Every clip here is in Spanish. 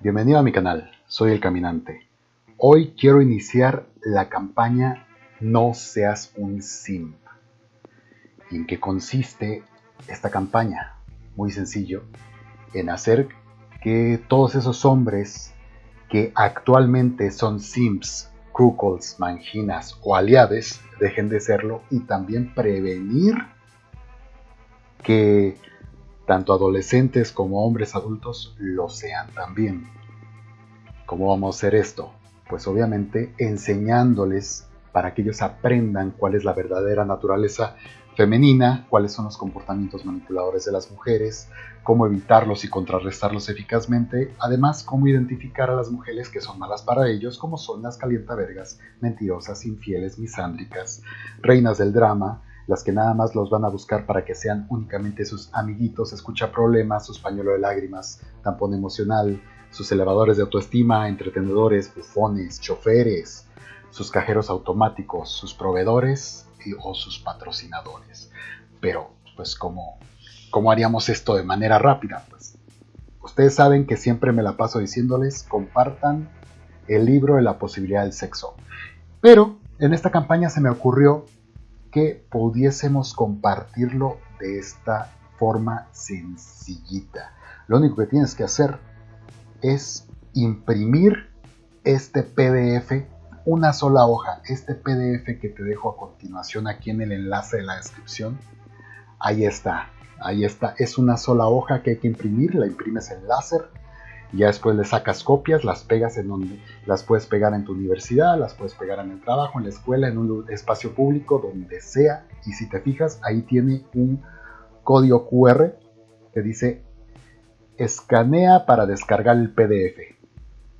Bienvenido a mi canal, soy El Caminante. Hoy quiero iniciar la campaña No seas un simp. ¿Y en qué consiste esta campaña? Muy sencillo, en hacer que todos esos hombres que actualmente son simps, cuckolds, manginas o aliades dejen de serlo y también prevenir que tanto adolescentes como hombres adultos lo sean también. ¿Cómo vamos a hacer esto? Pues obviamente enseñándoles para que ellos aprendan cuál es la verdadera naturaleza femenina, cuáles son los comportamientos manipuladores de las mujeres, cómo evitarlos y contrarrestarlos eficazmente, además cómo identificar a las mujeres que son malas para ellos, como son las calientavergas, mentirosas, infieles, misándricas, reinas del drama, las que nada más los van a buscar para que sean únicamente sus amiguitos, escucha problemas, sus pañuelo de lágrimas, tampón emocional, sus elevadores de autoestima, entretenedores, bufones, choferes, sus cajeros automáticos, sus proveedores o sus patrocinadores. Pero, pues, ¿cómo, ¿cómo haríamos esto de manera rápida? Pues, ustedes saben que siempre me la paso diciéndoles, compartan el libro de la posibilidad del sexo. Pero en esta campaña se me ocurrió pudiésemos compartirlo de esta forma sencillita. Lo único que tienes que hacer es imprimir este PDF, una sola hoja, este PDF que te dejo a continuación aquí en el enlace de la descripción. Ahí está, ahí está, es una sola hoja que hay que imprimir, la imprimes en láser ya después le sacas copias, las pegas en donde las puedes pegar en tu universidad, las puedes pegar en el trabajo, en la escuela, en un espacio público, donde sea. Y si te fijas, ahí tiene un código QR que dice escanea para descargar el PDF.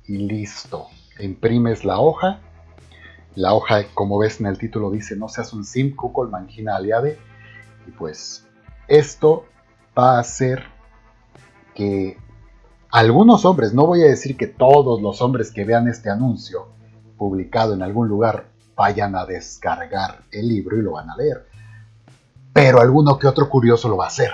Y listo. Imprimes la hoja. La hoja, como ves en el título, dice no seas un sim, cuckold, mangina, aliade. Y pues esto va a hacer que algunos hombres, no voy a decir que todos los hombres que vean este anuncio publicado en algún lugar vayan a descargar el libro y lo van a leer, pero alguno que otro curioso lo va a hacer.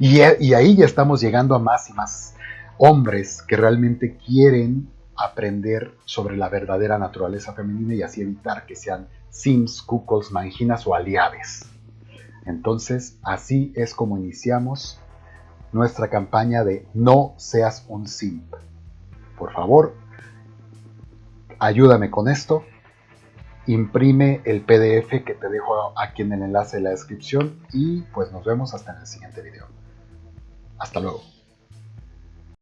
Y, ahí ya estamos llegando a más y más hombres que realmente quieren aprender sobre la verdadera naturaleza femenina y así evitar que sean sims, cuckolds, manginas o aliaves. Entonces, así es como iniciamos nuestra campaña de No seas un simp. Por favor, ayúdame con esto. Imprime el PDF que te dejo aquí en el enlace de la descripción y pues nos vemos hasta en el siguiente video. Hasta luego.